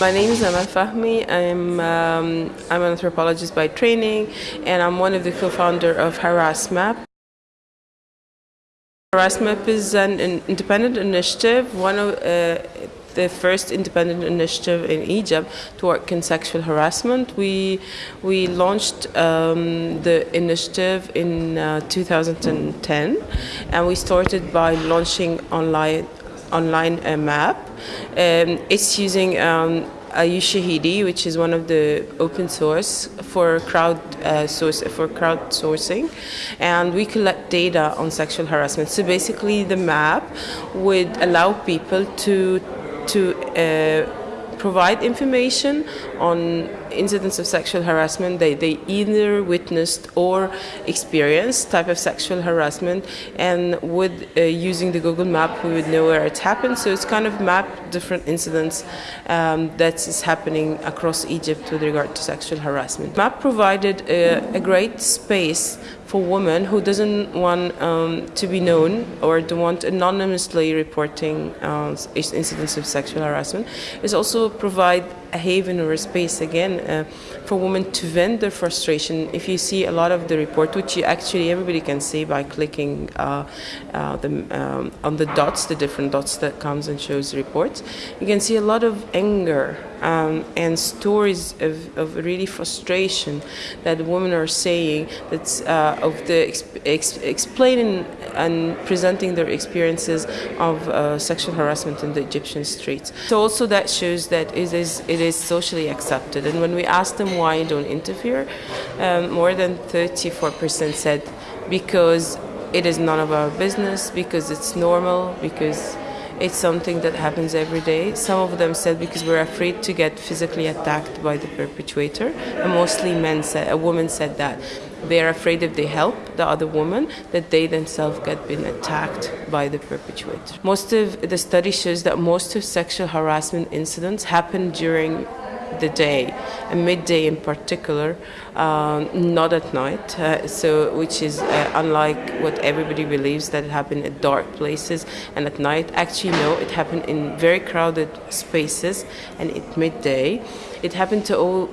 My name is Amel Fahmy. I'm, um, I'm an anthropologist by training and I'm one of the co-founder of Harassmap. Harassmap is an, an independent initiative, one of uh, the first independent initiative in Egypt to work in sexual harassment. We we launched um, the initiative in uh, 2010, and we started by launching online online a map. Um, it's using um, Ushahidi, which is one of the open source for crowd uh, source for crowdsourcing, and we collect data on sexual harassment. So basically, the map would allow people to to uh, provide information on incidents of sexual harassment they, they either witnessed or experienced type of sexual harassment and with uh, using the Google map we would know where it happened so it's kind of map different incidents um, that is happening across Egypt with regard to sexual harassment. Map provided a, a great space for women who doesn't want um, to be known or to want anonymously reporting uh, incidents of sexual harassment. Is also provide a haven or a space again uh, for women to vent their frustration. If you see a lot of the report, which you actually everybody can see by clicking uh, uh, the, um, on the dots, the different dots that comes and shows reports, you can see a lot of anger um, and stories of, of really frustration that women are saying that's uh, of the exp explaining and presenting their experiences of uh, sexual harassment in the Egyptian streets. So also that shows that it is it is socially accepted. And when we asked them why you don't interfere, um, more than 34% said because it is none of our business, because it's normal, because it's something that happens every day. Some of them said because we're afraid to get physically attacked by the perpetrator, and mostly men said, a woman said that. They're afraid if they help the other woman that they themselves get been attacked by the perpetrator. Most of the study shows that most of sexual harassment incidents happen during the day, and midday in particular, um, not at night. Uh, so, which is uh, unlike what everybody believes that it happened at dark places and at night. Actually, no, it happened in very crowded spaces and at midday. It happened to all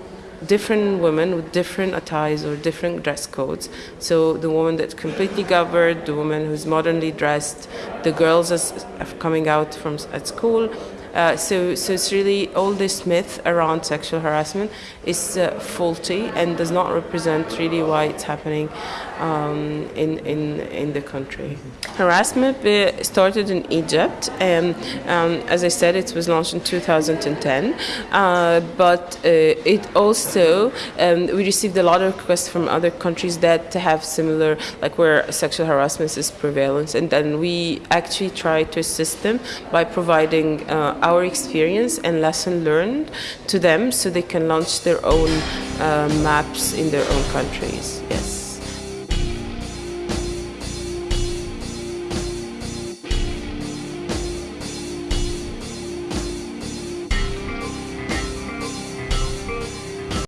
different women with different attires or different dress codes. So the woman that's completely covered, the woman who's modernly dressed, the girls as coming out from at school, uh, so, so it's really all this myth around sexual harassment is uh, faulty and does not represent really why it's happening um, in, in, in the country. Harassmap uh, started in Egypt and um, as I said it was launched in 2010 uh, but uh, it also um, we received a lot of requests from other countries that have similar like where sexual harassment is prevalent and then we actually try to assist them by providing our experience and lesson learned to them so they can launch their own uh, maps in their own countries. Yes.